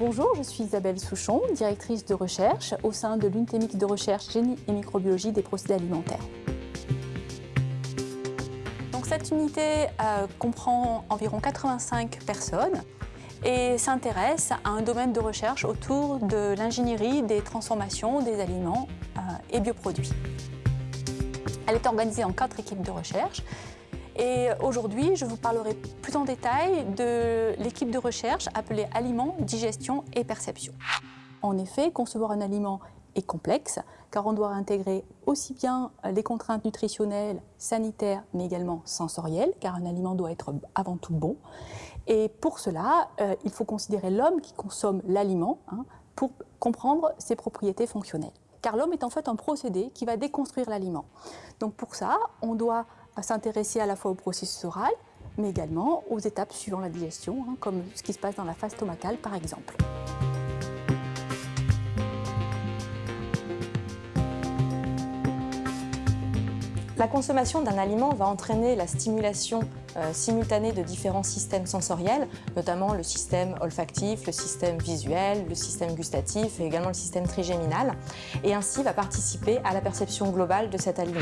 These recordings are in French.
Bonjour, je suis Isabelle Souchon, directrice de recherche au sein de l'unité de recherche génie et microbiologie des procédés alimentaires. Donc, cette unité euh, comprend environ 85 personnes et s'intéresse à un domaine de recherche autour de l'ingénierie des transformations des aliments euh, et bioproduits. Elle est organisée en quatre équipes de recherche et aujourd'hui, je vous parlerai plus en détail de l'équipe de recherche appelée Aliments, Digestion et Perception. En effet, concevoir un aliment est complexe car on doit intégrer aussi bien les contraintes nutritionnelles, sanitaires, mais également sensorielles, car un aliment doit être avant tout bon. Et pour cela, euh, il faut considérer l'homme qui consomme l'aliment hein, pour comprendre ses propriétés fonctionnelles. Car l'homme est en fait un procédé qui va déconstruire l'aliment. Donc pour ça, on doit s'intéresser à la fois au processus oral, mais également aux étapes suivant la digestion, hein, comme ce qui se passe dans la phase stomacale par exemple. La consommation d'un aliment va entraîner la stimulation euh, simultanée de différents systèmes sensoriels, notamment le système olfactif, le système visuel, le système gustatif et également le système trigéminal, et ainsi va participer à la perception globale de cet aliment.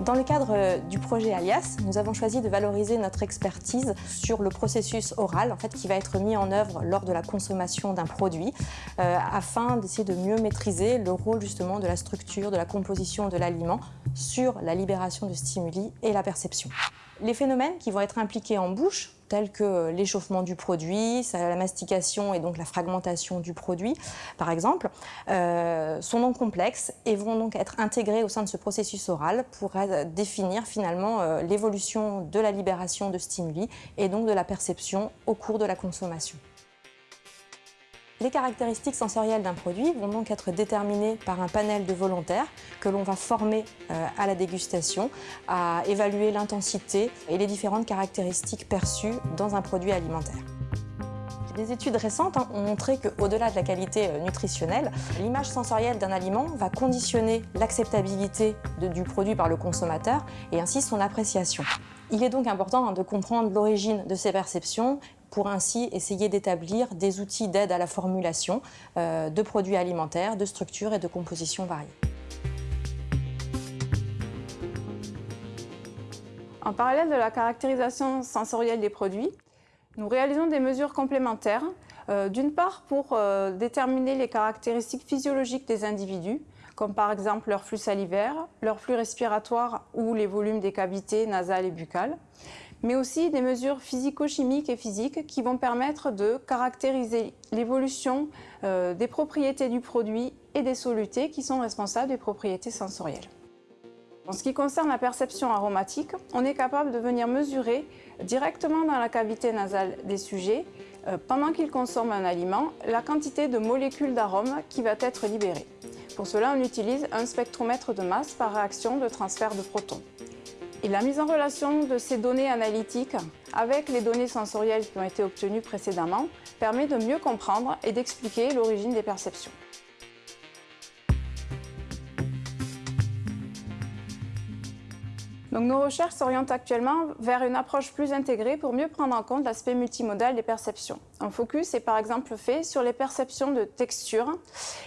Dans le cadre euh, du projet Alias, nous avons choisi de valoriser notre expertise sur le processus oral en fait, qui va être mis en œuvre lors de la consommation d'un produit euh, afin d'essayer de mieux maîtriser le rôle justement de la structure, de la composition de l'aliment sur la libération de stimuli et la perception. Les phénomènes qui vont être impliqués en bouche, tels que l'échauffement du produit, la mastication et donc la fragmentation du produit, par exemple, euh, sont donc complexes et vont donc être intégrés au sein de ce processus oral pour définir finalement euh, l'évolution de la libération de stimuli et donc de la perception au cours de la consommation. Les caractéristiques sensorielles d'un produit vont donc être déterminées par un panel de volontaires que l'on va former euh, à la dégustation, à évaluer l'intensité et les différentes caractéristiques perçues dans un produit alimentaire. Des études récentes hein, ont montré qu'au-delà de la qualité euh, nutritionnelle, l'image sensorielle d'un aliment va conditionner l'acceptabilité du produit par le consommateur et ainsi son appréciation. Il est donc important hein, de comprendre l'origine de ces perceptions pour ainsi essayer d'établir des outils d'aide à la formulation euh, de produits alimentaires, de structures et de compositions variées. En parallèle de la caractérisation sensorielle des produits, nous réalisons des mesures complémentaires, euh, d'une part pour euh, déterminer les caractéristiques physiologiques des individus, comme par exemple leur flux salivaire, leur flux respiratoire ou les volumes des cavités nasales et buccales, mais aussi des mesures physico-chimiques et physiques qui vont permettre de caractériser l'évolution euh, des propriétés du produit et des solutés qui sont responsables des propriétés sensorielles. En ce qui concerne la perception aromatique, on est capable de venir mesurer directement dans la cavité nasale des sujets, euh, pendant qu'ils consomment un aliment, la quantité de molécules d'arôme qui va être libérée. Pour cela, on utilise un spectromètre de masse par réaction de transfert de protons. Et la mise en relation de ces données analytiques avec les données sensorielles qui ont été obtenues précédemment permet de mieux comprendre et d'expliquer l'origine des perceptions. Donc, nos recherches s'orientent actuellement vers une approche plus intégrée pour mieux prendre en compte l'aspect multimodal des perceptions. Un focus est par exemple fait sur les perceptions de texture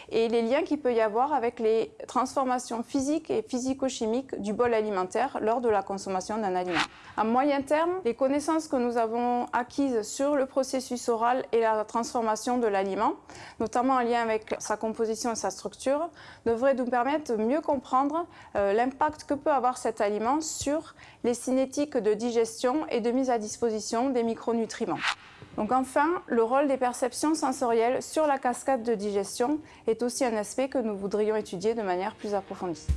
et les liens qu'il peut y avoir avec les transformations physiques et physico-chimiques du bol alimentaire lors de la consommation d'un aliment. À moyen terme, les connaissances que nous avons acquises sur le processus oral et la transformation de l'aliment, notamment en lien avec sa composition et sa structure, devraient nous permettre de mieux comprendre euh, l'impact que peut avoir cet aliment sur les cinétiques de digestion et de mise à disposition des micronutriments. Donc enfin, le rôle des perceptions sensorielles sur la cascade de digestion est aussi un aspect que nous voudrions étudier de manière plus approfondie.